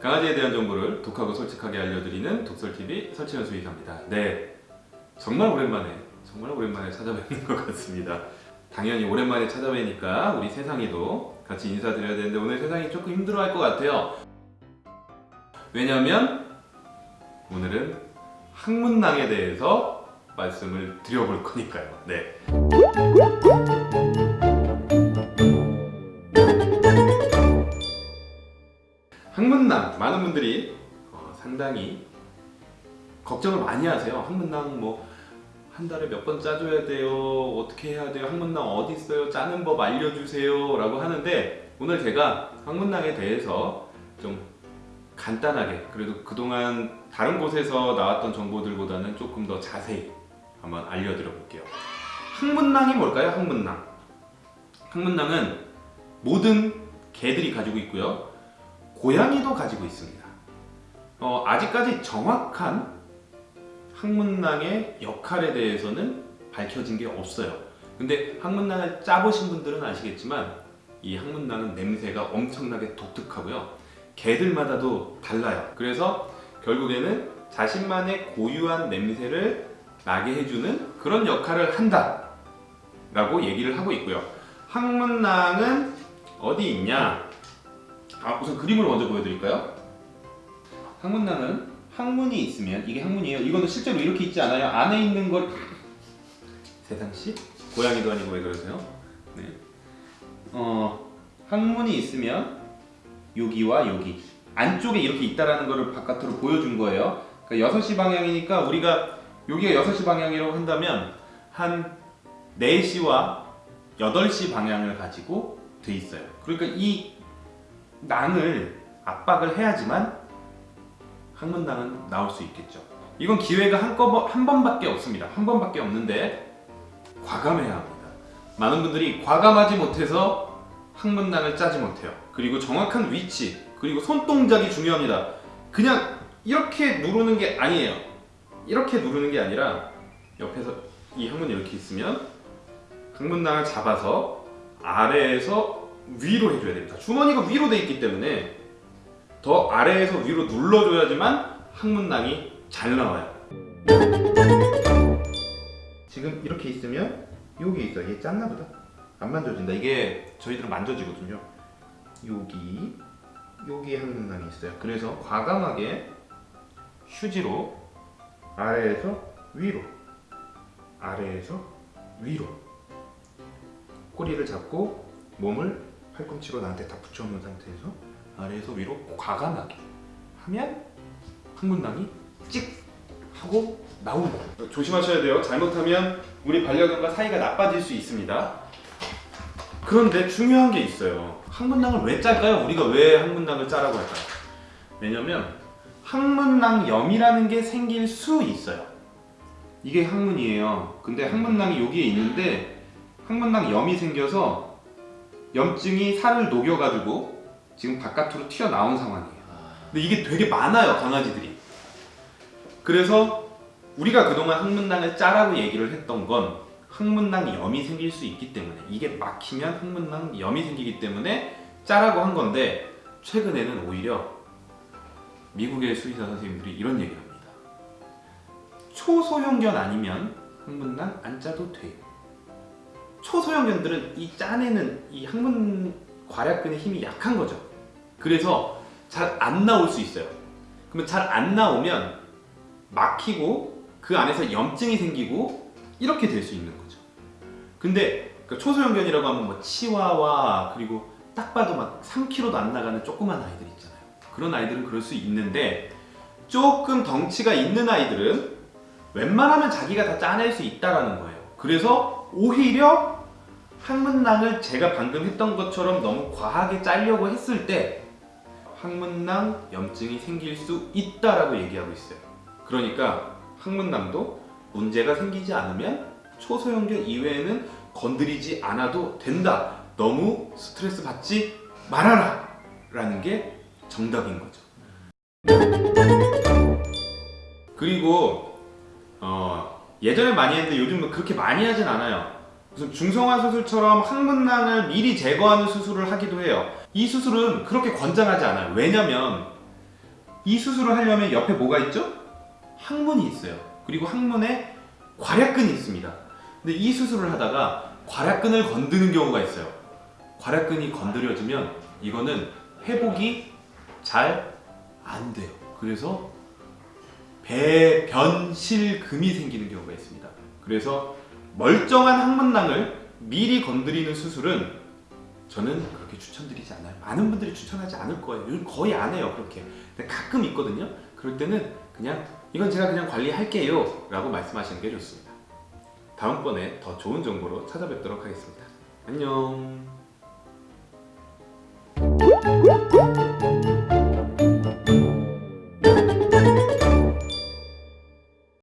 강아지에 대한 정보를 독하고 솔직하게 알려드리는 독설TV 설치현 수의사입니다. 네, 정말 오랜만에 정말 오랜만에 찾아뵙는 것 같습니다. 당연히 오랜만에 찾아뵈니까 우리 세상이도 같이 인사드려야 되는데 오늘 세상이 조금 힘들어할 것 같아요. 왜냐하면 오늘은 학문낭에 대해서 말씀을 드려볼 거니까요. 네. 많은 분들이 어, 상당히 걱정을 많이 하세요. 학문낭 뭐한 달에 몇 번 짜줘야 돼요. 어떻게 해야 돼요? 학문낭 어디 있어요? 짜는 법 알려주세요. 라고 하는데 오늘 제가 학문낭에 대해서 좀 간단하게 그래도 그동안 다른 곳에서 나왔던 정보들보다는 조금 더 자세히 한번 알려드려 볼게요. 학문낭이 뭘까요? 학문낭. 학문낭은 모든 개들이 가지고 있고요. 고양이도 가지고 있습니다. 어, 아직까지 정확한 학문낭의 역할에 대해서는 밝혀진 게 없어요. 근데 학문낭을 짜보신 분들은 아시겠지만 이 학문낭은 냄새가 엄청나게 독특하고요. 개들마다도 달라요. 그래서 결국에는 자신만의 고유한 냄새를 나게 해주는 그런 역할을 한다 라고 얘기를 하고 있고요. 학문낭은 어디 있냐? 아, 우선 그림을 먼저 보여드릴까요? 학문낭은 학문이 있으면 이게 학문이에요. 이거는 실제로 이렇게 있지 않아요. 안에 있는 걸 세상씨 고양이도 아니고 왜 그러세요? 네. 어 학문이 있으면 여기와 여기 안쪽에 이렇게 있다라는 거를 바깥으로 보여준 거예요. 그러니까 6시 방향이니까 우리가 여기가 6시 방향이라고 한다면 한 4시와 8시 방향을 가지고 돼 있어요. 그러니까 이 낭을 압박을 해야지만 항문낭은 나올 수 있겠죠. 이건 기회가 한, 거, 한 번밖에 없습니다. 한 번밖에 없는데 과감해야 합니다. 많은 분들이 과감하지 못해서 항문낭을 짜지 못해요. 그리고 정확한 위치, 그리고 손동작이 중요합니다. 그냥 이렇게 누르는 게 아니에요. 이렇게 누르는 게 아니라 옆에서 이 항문이 이렇게 있으면 항문낭을 잡아서 아래에서 위로 해줘야 됩니다. 주머니가 위로 돼 있기 때문에 더 아래에서 위로 눌러줘야지만 항문낭이 잘 나와요. 지금 이렇게 있으면 여기 있어. 얘 짰나 보다. 안 만져진다. 이게 저희들은 만져지거든요. 여기 여기 항문낭이 있어요. 그래서 과감하게 휴지로 아래에서 위로 아래에서 위로 꼬리를 잡고 몸을 팔꿈치로 나한테 다 붙여놓은 상태에서 아래에서 위로 과감하게 하면 항문낭이 찍 하고 나옵니다. 조심하셔야 돼요. 잘못하면 우리 반려견과 사이가 나빠질 수 있습니다. 그런데 중요한 게 있어요. 항문낭을 왜 짤까요? 우리가 왜 항문낭을 짜라고 할까요? 왜냐면 항문낭염이라는 게 생길 수 있어요. 이게 항문이에요. 근데 항문낭이 여기에 있는데 항문낭염이 생겨서 염증이 살을 녹여가지고 지금 바깥으로 튀어나온 상황이에요. 근데 이게 되게 많아요, 강아지들이. 그래서 우리가 그동안 항문낭을 짜라고 얘기를 했던 건 항문낭 염이 생길 수 있기 때문에 이게 막히면 항문낭 염이 생기기 때문에 짜라고 한 건데 최근에는 오히려 미국의 수의사 선생님들이 이런 얘기를 합니다. 초소형견 아니면 항문낭 안 짜도 돼요. 초소형견들은 이 짜내는 이 항문 괄약근의 힘이 약한 거죠. 그래서 잘 안 나올 수 있어요. 그러면 잘 안 나오면 막히고 그 안에서 염증이 생기고 이렇게 될 수 있는 거죠. 근데 그 초소형견이라고 하면 뭐 치와와 그리고 딱 봐도 막 3kg도 안 나가는 조그만 아이들 있잖아요. 그런 아이들은 그럴 수 있는데 조금 덩치가 있는 아이들은 웬만하면 자기가 다 짜낼 수 있다라는 거예요. 그래서 오히려 항문낭을 제가 방금 했던 것처럼 너무 과하게 짜려고 했을 때 항문낭 염증이 생길 수 있다라고 얘기하고 있어요. 그러니까 항문낭도 문제가 생기지 않으면 초소형견 이외에는 건드리지 않아도 된다. 너무 스트레스 받지 말아라. 라는 게 정답인 거죠. 그리고 어, 예전에 많이 했는데 요즘은 그렇게 많이 하진 않아요. 무슨 중성화 수술처럼 항문낭을 미리 제거하는 수술을 하기도 해요. 이 수술은 그렇게 권장하지 않아요. 왜냐면 이 수술을 하려면 옆에 뭐가 있죠? 항문이 있어요. 그리고 항문에 괄약근이 있습니다. 근데 이 수술을 하다가 괄약근을 건드는 경우가 있어요. 괄약근이 건드려지면 이거는 회복이 잘 안 돼요. 그래서 배변실금이 생기는 경우가 있습니다. 그래서 멀쩡한 항문낭을 미리 건드리는 수술은 저는 그렇게 추천드리지 않아요. 많은 분들이 추천하지 않을 거예요. 거의 안 해요. 그렇게. 근데 가끔 있거든요. 그럴 때는 그냥 이건 제가 그냥 관리할게요. 라고 말씀하시는 게 좋습니다. 다음번에 더 좋은 정보로 찾아뵙도록 하겠습니다. 안녕.